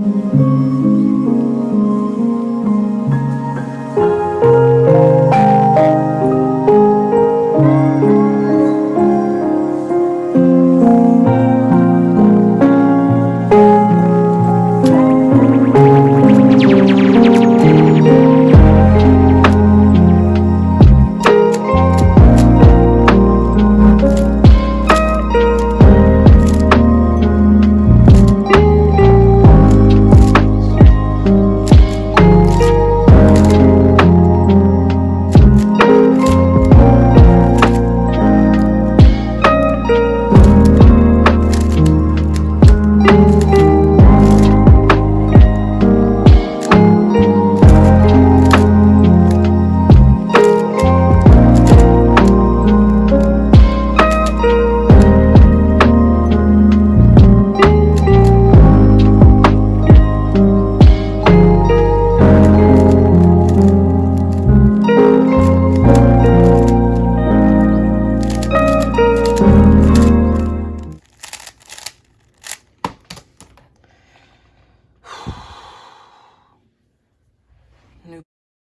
Thank new